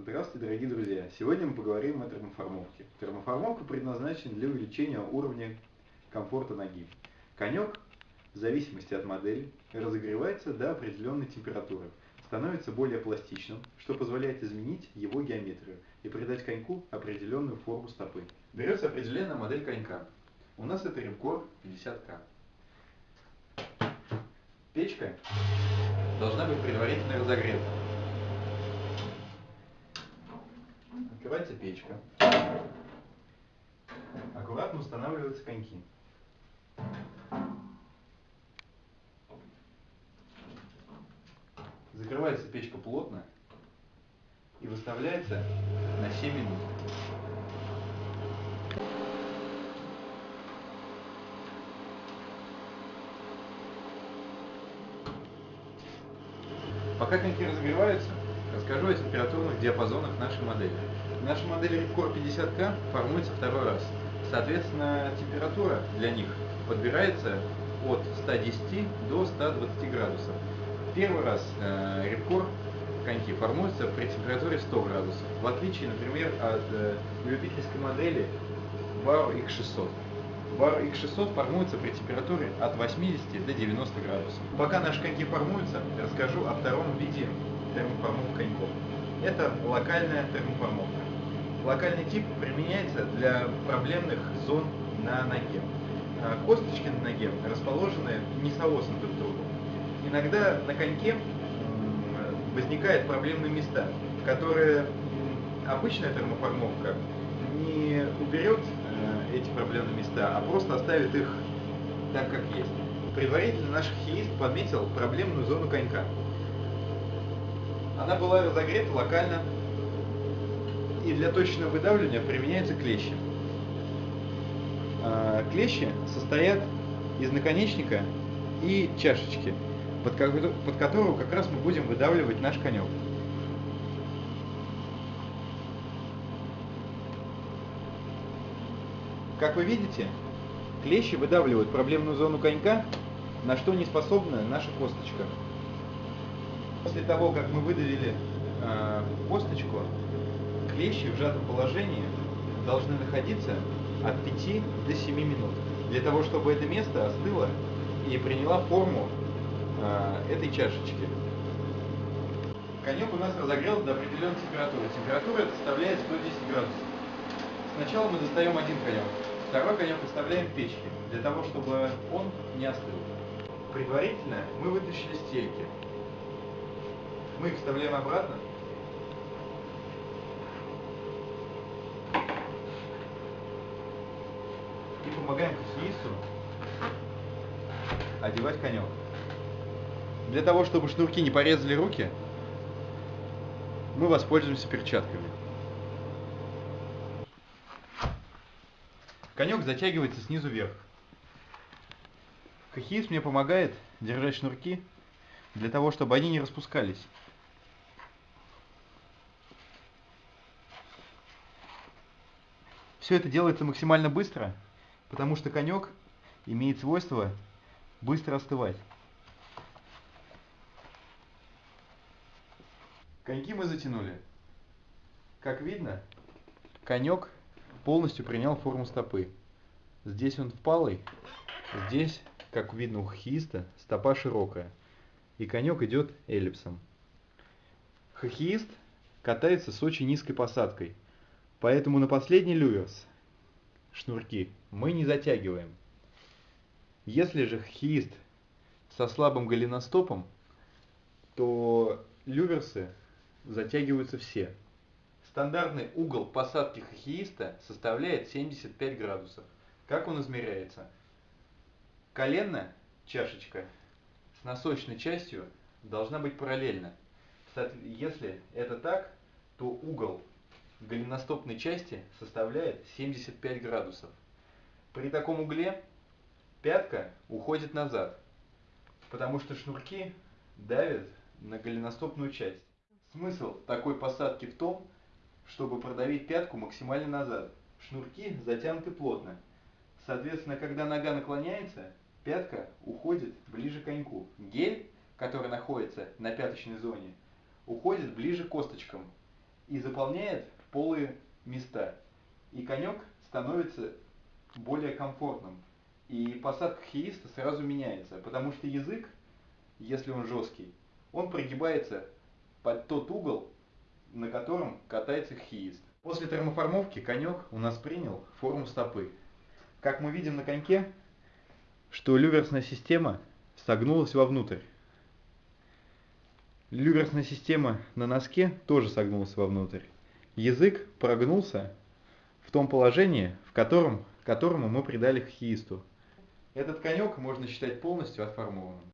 Здравствуйте, дорогие друзья! Сегодня мы поговорим о термоформовке. Термоформовка предназначена для увеличения уровня комфорта ноги. Конек, в зависимости от модели, разогревается до определенной температуры, становится более пластичным, что позволяет изменить его геометрию и придать коньку определенную форму стопы. Берется определенная модель конька. У нас это Рибкор 50К. Печка должна быть предварительно разогрета. Открывается печка. Аккуратно устанавливаются коньки. Закрывается печка плотно и выставляется на 7 минут. Пока коньки разогреваются, расскажу о температурных диапазонах нашей модели. Наша модель Ripcore 50K формуется второй раз. Соответственно, температура для них подбирается от 110 до 120 градусов. Первый раз э, Ripcore коньки формуются при температуре 100 градусов, в отличие, например, от э, любительской модели Varo X600. Varo X600 формуется при температуре от 80 до 90 градусов. Пока наши коньки формуются, расскажу о втором виде термоформовки коньков. Это локальная термоформовка. Локальный тип применяется для проблемных зон на ноге. А косточки на ноге расположены не соосом друг другу. Иногда на коньке возникают проблемные места, которые обычная термоформовка не уберет э, эти проблемные места, а просто оставит их так, как есть. Предварительно наш хиист подметил проблемную зону конька. Она была разогрета локально, и для точного выдавливания применяются клещи. А, клещи состоят из наконечника и чашечки, под которую как раз мы будем выдавливать наш конек. Как вы видите, клещи выдавливают проблемную зону конька, на что не способна наша косточка. После того, как мы выдавили э, косточку, клещи в сжатом положении должны находиться от 5 до 7 минут, для того, чтобы это место остыло и приняла форму э, этой чашечки. Конек у нас разогрелся до определенной температуры. Температура составляет 110 градусов. Сначала мы достаем один конек, второй конек оставляем в печке, для того, чтобы он не остыл. Предварительно мы вытащили стельки. Мы их вставляем обратно и помогаем хоккеисту одевать конек. Для того, чтобы шнурки не порезали руки, мы воспользуемся перчатками. Конек затягивается снизу вверх. Хоккеист мне помогает держать шнурки для того, чтобы они не распускались. Все это делается максимально быстро, потому что конек имеет свойство быстро остывать. Коньки мы затянули. Как видно, конек полностью принял форму стопы. Здесь он впалый, здесь, как видно у хоккеиста, стопа широкая. И конек идет эллипсом. Хоккеист катается с очень низкой посадкой, поэтому на последний люверс шнурки мы не затягиваем. Если же хоккеист со слабым голеностопом, то люверсы затягиваются все. Стандартный угол посадки хоккеиста составляет 75 градусов. Как он измеряется? Колено, чашечка, с носочной частью должна быть параллельна. Если это так, то угол голеностопной части составляет 75 градусов. При таком угле пятка уходит назад, потому что шнурки давят на голеностопную часть. Смысл такой посадки в том, чтобы продавить пятку максимально назад. Шнурки затянуты плотно. Соответственно, когда нога наклоняется, пятка уходит ближе к коньку. Гель, который находится на пяточной зоне, уходит ближе к косточкам и заполняет полые места. И конек становится более комфортным. И посадка хииста сразу меняется, потому что язык, если он жесткий, он прогибается под тот угол, на котором катается хиист. После термоформовки конек у нас принял форму стопы. Как мы видим на коньке, что люверсная система согнулась вовнутрь. Люверсная система на носке тоже согнулась вовнутрь. Язык прогнулся в том положении, в котором, которому мы придали хиисту. Этот конек можно считать полностью отформованным.